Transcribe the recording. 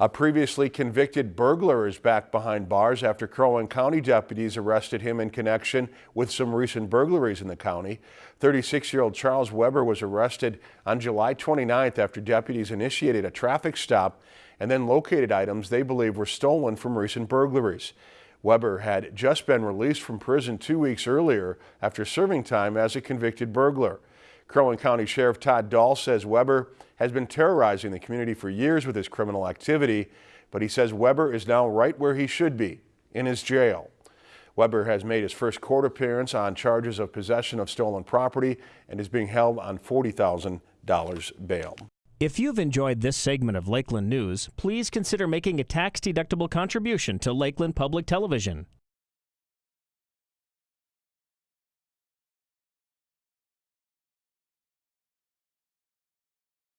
A previously convicted burglar is back behind bars after Crow Wing County deputies arrested him in connection with some recent burglaries in the county. 36-year-old Charles Weber was arrested on July 29th after deputies initiated a traffic stop and then located items they believe were stolen from recent burglaries. Weber had just been released from prison two weeks earlier after serving time as a convicted burglar. Crow County Sheriff Todd Dahl says Weber has been terrorizing the community for years with his criminal activity, but he says Weber is now right where he should be, in his jail. Weber has made his first court appearance on charges of possession of stolen property and is being held on $40,000 bail. If you've enjoyed this segment of Lakeland News, please consider making a tax-deductible contribution to Lakeland Public Television.